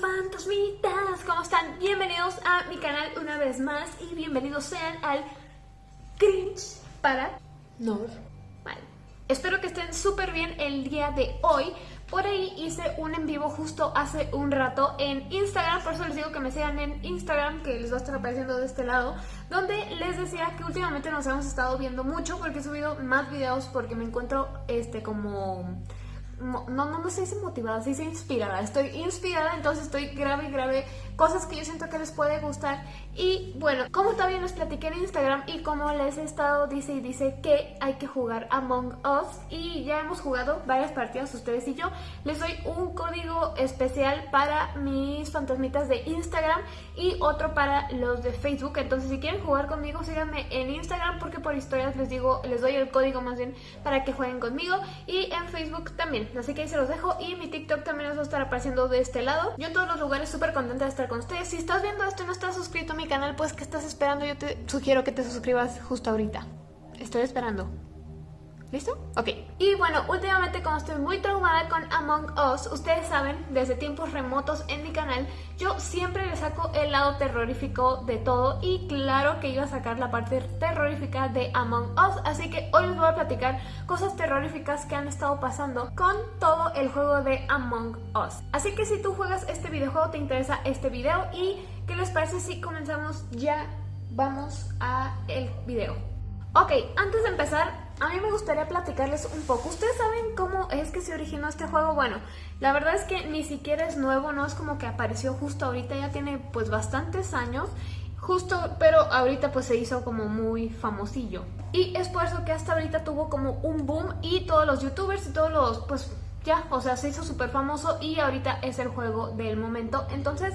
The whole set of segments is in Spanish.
fantasmitas, ¿cómo están? Bienvenidos a mi canal una vez más y bienvenidos sean al Cringe para Normal. Espero que estén súper bien el día de hoy. Por ahí hice un en vivo justo hace un rato en Instagram, por eso les digo que me sigan en Instagram, que les va a estar apareciendo de este lado, donde les decía que últimamente nos hemos estado viendo mucho porque he subido más videos porque me encuentro este como no, no, no se dice motivada, se dice inspirada. Estoy inspirada, entonces estoy grave y grave cosas que yo siento que les puede gustar. Y bueno, como todavía les platiqué en Instagram y como les he estado dice y dice que hay que jugar Among Us y ya hemos jugado varias partidas ustedes y yo, les doy un código especial para mis fantasmitas de Instagram y otro para los de Facebook. Entonces si quieren jugar conmigo, síganme en Instagram porque por historias les digo, les doy el código más bien para que jueguen conmigo y en Facebook también. Así que ahí se los dejo y mi TikTok también les va a estar apareciendo de este lado. Yo en todos los lugares súper contenta de estar con ustedes. Si estás viendo esto y no estás suscrito a mi canal, pues ¿qué estás esperando? Yo te sugiero que te suscribas justo ahorita. Estoy esperando. ¿Listo? Ok. Y bueno, últimamente como estoy muy traumada con Among Us, ustedes saben, desde tiempos remotos en mi canal, yo siempre le saco el lado terrorífico de todo y claro que iba a sacar la parte terrorífica de Among Us, así que hoy les voy a platicar cosas terroríficas que han estado pasando con todo el juego de Among Us. Así que si tú juegas este videojuego, te interesa este video y ¿qué les parece si comenzamos ya? Vamos a el video. Ok, antes de empezar, a mí me gustaría platicarles un poco. ¿Ustedes saben cómo es que se originó este juego? Bueno, la verdad es que ni siquiera es nuevo, no es como que apareció justo ahorita, ya tiene pues bastantes años. Justo, pero ahorita pues se hizo como muy famosillo. Y es por eso que hasta ahorita tuvo como un boom y todos los youtubers y todos los pues ya, o sea, se hizo súper famoso y ahorita es el juego del momento. Entonces,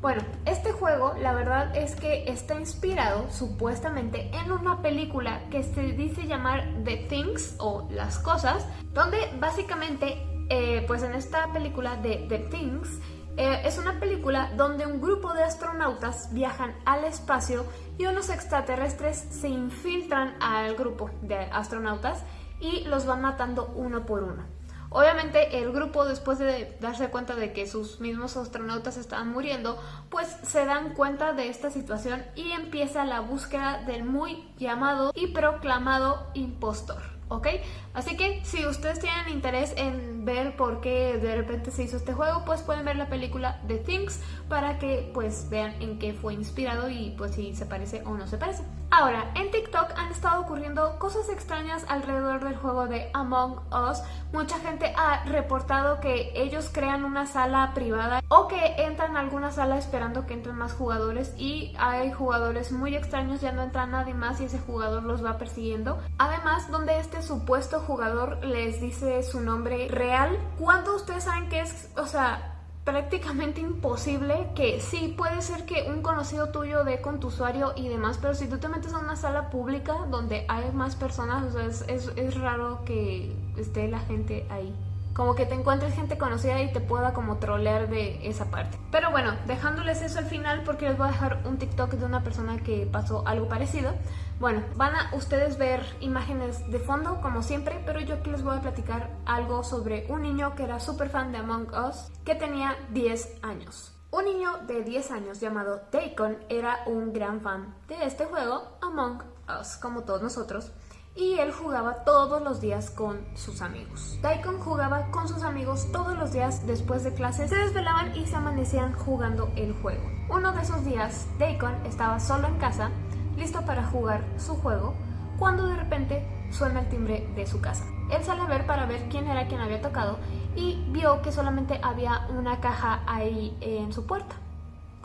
bueno, este juego la verdad es que está inspirado supuestamente en una película que se dice llamar The Things o Las Cosas, donde básicamente, eh, pues en esta película de The Things, eh, es una película donde un grupo de astronautas viajan al espacio y unos extraterrestres se infiltran al grupo de astronautas y los van matando uno por uno. Obviamente el grupo después de darse cuenta de que sus mismos astronautas estaban muriendo, pues se dan cuenta de esta situación y empieza la búsqueda del muy llamado y proclamado impostor. ¿ok? Así que si ustedes tienen interés en ver por qué de repente se hizo este juego, pues pueden ver la película The Things para que pues vean en qué fue inspirado y pues si se parece o no se parece. Ahora, en TikTok han estado ocurriendo cosas extrañas alrededor del juego de Among Us. Mucha gente ha reportado que ellos crean una sala privada o que entran a alguna sala esperando que entren más jugadores y hay jugadores muy extraños, ya no entra nadie más y ese jugador los va persiguiendo. Además, donde este supuesto jugador les dice su nombre real, cuando ustedes saben que es, o sea, prácticamente imposible que sí puede ser que un conocido tuyo dé con tu usuario y demás, pero si tú te metes a una sala pública donde hay más personas, o sea, es, es, es raro que esté la gente ahí como que te encuentres gente conocida y te pueda como trolear de esa parte. Pero bueno, dejándoles eso al final porque les voy a dejar un TikTok de una persona que pasó algo parecido. Bueno, van a ustedes ver imágenes de fondo como siempre, pero yo aquí les voy a platicar algo sobre un niño que era súper fan de Among Us que tenía 10 años. Un niño de 10 años llamado Daikon era un gran fan de este juego Among Us, como todos nosotros y él jugaba todos los días con sus amigos. Daikon jugaba con sus amigos todos los días después de clases, se desvelaban y se amanecían jugando el juego. Uno de esos días, Daikon estaba solo en casa, listo para jugar su juego, cuando de repente suena el timbre de su casa. Él sale a ver para ver quién era quien había tocado y vio que solamente había una caja ahí en su puerta.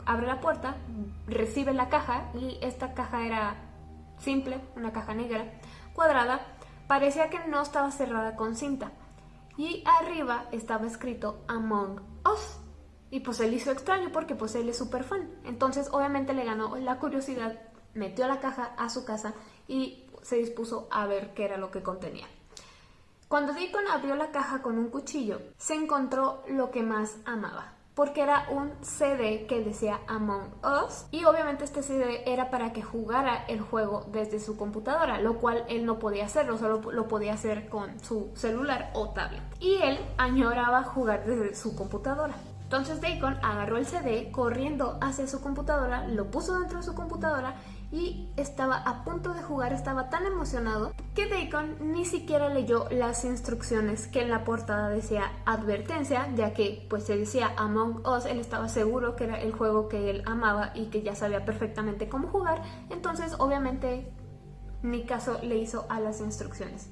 Abre la puerta, recibe la caja y esta caja era simple, una caja negra cuadrada, parecía que no estaba cerrada con cinta. Y arriba estaba escrito Among Us. Y pues él hizo extraño porque pues él es súper fan. Entonces obviamente le ganó la curiosidad, metió la caja a su casa y se dispuso a ver qué era lo que contenía. Cuando Deacon abrió la caja con un cuchillo, se encontró lo que más amaba, porque era un CD que decía Among Us y obviamente este CD era para que jugara el juego desde su computadora, lo cual él no podía hacerlo, solo lo podía hacer con su celular o tablet. Y él añoraba jugar desde su computadora. Entonces Deacon agarró el CD corriendo hacia su computadora, lo puso dentro de su computadora y estaba a punto de jugar, estaba tan emocionado que Deacon ni siquiera leyó las instrucciones que en la portada decía advertencia, ya que pues se decía Among Us, él estaba seguro que era el juego que él amaba y que ya sabía perfectamente cómo jugar, entonces obviamente ni caso le hizo a las instrucciones.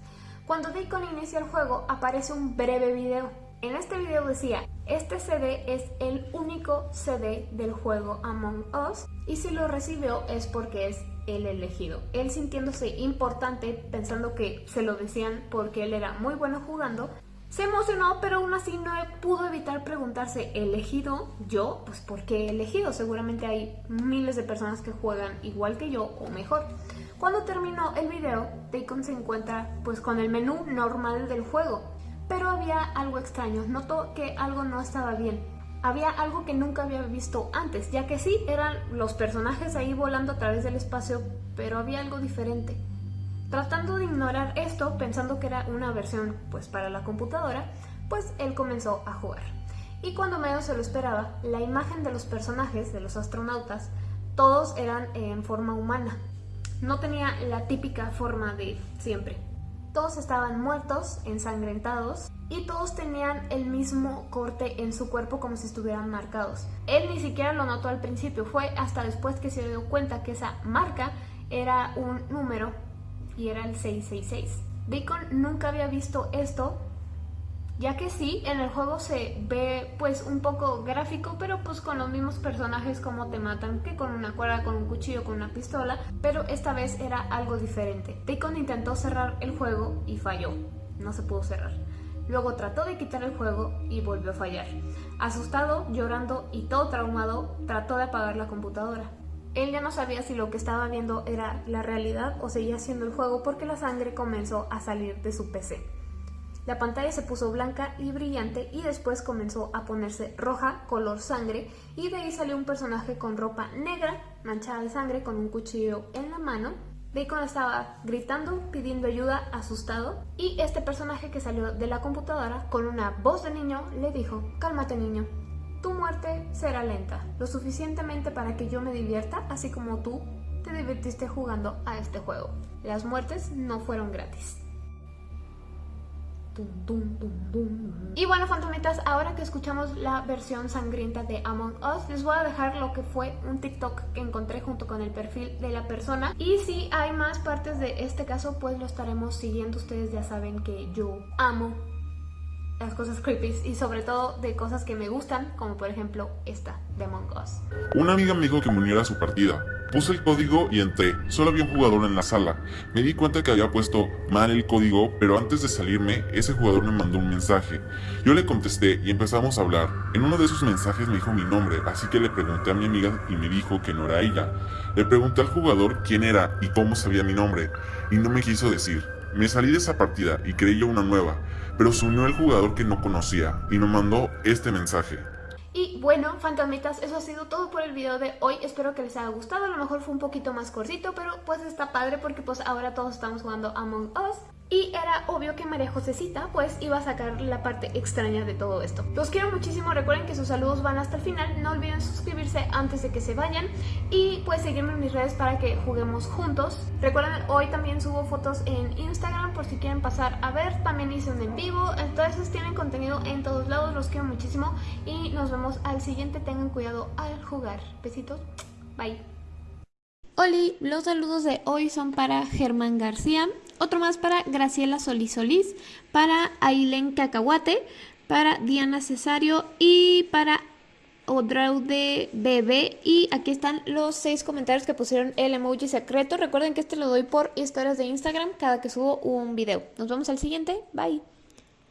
Cuando Deacon inicia el juego aparece un breve video. En este video decía, este CD es el único CD del juego Among Us y si lo recibió es porque es el elegido. Él sintiéndose importante, pensando que se lo decían porque él era muy bueno jugando, se emocionó, pero aún así no pudo evitar preguntarse, ¿elegido yo? Pues ¿por qué elegido? Seguramente hay miles de personas que juegan igual que yo o mejor. Cuando terminó el video, Deacon se encuentra pues con el menú normal del juego, pero había algo extraño, notó que algo no estaba bien. Había algo que nunca había visto antes, ya que sí, eran los personajes ahí volando a través del espacio, pero había algo diferente. Tratando de ignorar esto, pensando que era una versión pues para la computadora, pues él comenzó a jugar. Y cuando menos se lo esperaba, la imagen de los personajes, de los astronautas, todos eran en forma humana, no tenía la típica forma de siempre. Todos estaban muertos, ensangrentados y todos tenían el mismo corte en su cuerpo como si estuvieran marcados. Él ni siquiera lo notó al principio, fue hasta después que se dio cuenta que esa marca era un número y era el 666. Bacon nunca había visto esto ya que sí, en el juego se ve pues un poco gráfico, pero pues con los mismos personajes como te matan, que con una cuerda, con un cuchillo, con una pistola, pero esta vez era algo diferente. Deacon intentó cerrar el juego y falló, no se pudo cerrar. Luego trató de quitar el juego y volvió a fallar. Asustado, llorando y todo traumado, trató de apagar la computadora. Él ya no sabía si lo que estaba viendo era la realidad o seguía siendo el juego porque la sangre comenzó a salir de su PC. La pantalla se puso blanca y brillante y después comenzó a ponerse roja, color sangre, y de ahí salió un personaje con ropa negra, manchada de sangre, con un cuchillo en la mano. Bacon estaba gritando, pidiendo ayuda, asustado, y este personaje que salió de la computadora con una voz de niño le dijo, cálmate niño, tu muerte será lenta, lo suficientemente para que yo me divierta, así como tú te divirtiste jugando a este juego. Las muertes no fueron gratis. Y bueno, fantomitas, ahora que escuchamos la versión sangrienta de Among Us, les voy a dejar lo que fue un TikTok que encontré junto con el perfil de la persona. Y si hay más partes de este caso, pues lo estaremos siguiendo. Ustedes ya saben que yo amo las cosas creepy y sobre todo de cosas que me gustan, como por ejemplo esta de Among Us. Una amiga me dijo que me uniera a su partida. Puse el código y entré. Solo había un jugador en la sala. Me di cuenta que había puesto mal el código, pero antes de salirme, ese jugador me mandó un mensaje. Yo le contesté y empezamos a hablar. En uno de esos mensajes me dijo mi nombre, así que le pregunté a mi amiga y me dijo que no era ella. Le pregunté al jugador quién era y cómo sabía mi nombre, y no me quiso decir. Me salí de esa partida y creí una nueva, pero se unió el jugador que no conocía y me mandó este mensaje. Y bueno, fantasmitas, eso ha sido todo por el video de hoy. Espero que les haya gustado. A lo mejor fue un poquito más cortito, pero pues está padre porque pues ahora todos estamos jugando Among Us. Y era obvio que María Josecita pues iba a sacar la parte extraña de todo esto. Los quiero muchísimo, recuerden que sus saludos van hasta el final, no olviden suscribirse antes de que se vayan y pues seguirme en mis redes para que juguemos juntos. Recuerden, hoy también subo fotos en Instagram por si quieren pasar a ver, también hice un en vivo, entonces tienen contenido en todos lados, los quiero muchísimo y nos vemos al siguiente, tengan cuidado al jugar. Besitos, bye. Oli, los saludos de hoy son para Germán García, otro más para Graciela Solís Solís, para Ailen Cacahuate, para Diana Cesario y para Odraude Bebé. Y aquí están los seis comentarios que pusieron el emoji secreto. Recuerden que este lo doy por historias de Instagram cada que subo un video. Nos vemos al siguiente. Bye.